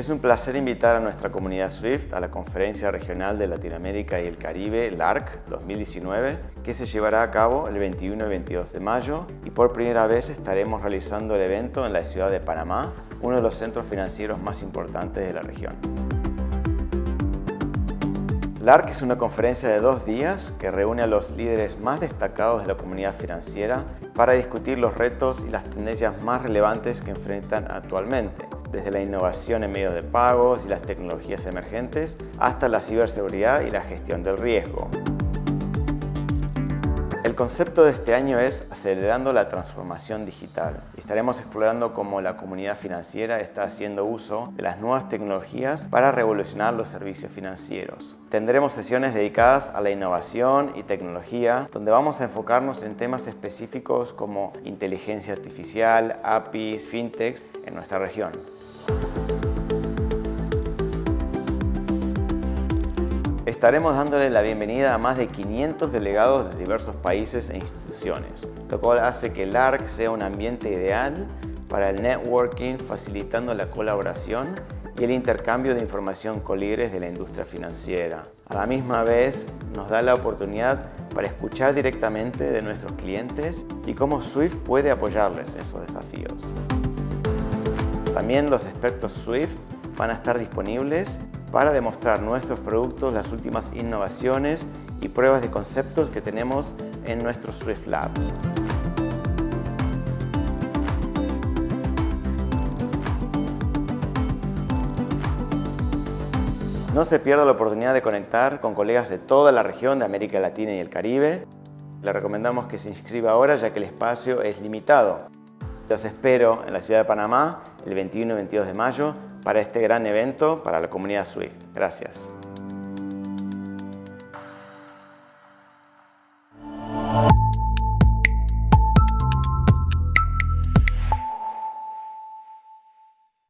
Es un placer invitar a nuestra comunidad SWIFT a la Conferencia Regional de Latinoamérica y el Caribe, LARC 2019, que se llevará a cabo el 21 y 22 de mayo y por primera vez estaremos realizando el evento en la ciudad de Panamá, uno de los centros financieros más importantes de la región. LARC es una conferencia de dos días que reúne a los líderes más destacados de la comunidad financiera para discutir los retos y las tendencias más relevantes que enfrentan actualmente desde la innovación en medios de pagos y las tecnologías emergentes hasta la ciberseguridad y la gestión del riesgo. El concepto de este año es acelerando la transformación digital. Estaremos explorando cómo la comunidad financiera está haciendo uso de las nuevas tecnologías para revolucionar los servicios financieros. Tendremos sesiones dedicadas a la innovación y tecnología, donde vamos a enfocarnos en temas específicos como inteligencia artificial, APIs, fintechs en nuestra región. Estaremos dándole la bienvenida a más de 500 delegados de diversos países e instituciones, lo cual hace que el ARC sea un ambiente ideal para el networking, facilitando la colaboración y el intercambio de información con líderes de la industria financiera. A la misma vez, nos da la oportunidad para escuchar directamente de nuestros clientes y cómo Swift puede apoyarles en esos desafíos. También los expertos Swift van a estar disponibles para demostrar nuestros productos, las últimas innovaciones y pruebas de conceptos que tenemos en nuestro Swift Lab. No se pierda la oportunidad de conectar con colegas de toda la región de América Latina y el Caribe. Le recomendamos que se inscriba ahora ya que el espacio es limitado. Los espero en la ciudad de Panamá el 21 y 22 de mayo para este gran evento para la comunidad SWIFT. Gracias.